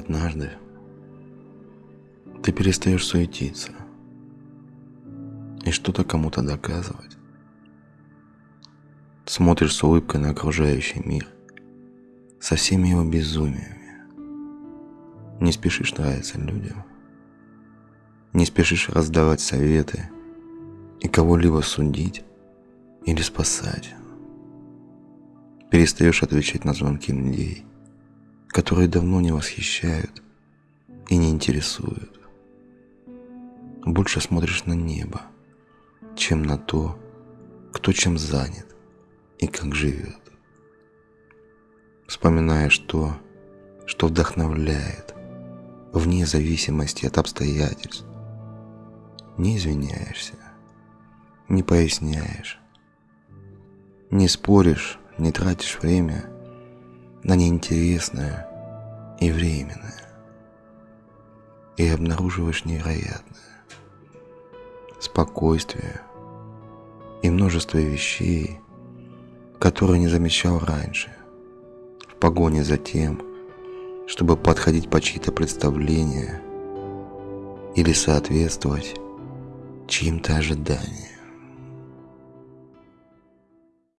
однажды ты перестаешь суетиться и что-то кому-то доказывать. Смотришь с улыбкой на окружающий мир, со всеми его безумиями. Не спешишь нравиться людям, не спешишь раздавать советы и кого-либо судить или спасать. Перестаешь отвечать на звонки людей, которые давно не восхищают и не интересуют. Больше смотришь на небо, чем на то, кто чем занят и как живет. Вспоминаешь то, что вдохновляет, вне зависимости от обстоятельств. Не извиняешься, не поясняешь, не споришь, не тратишь время на неинтересное и временное. И обнаруживаешь невероятное. Спокойствие и множество вещей, которые не замечал раньше, в погоне за тем, чтобы подходить по чьи-то представления или соответствовать чьим-то ожиданиям.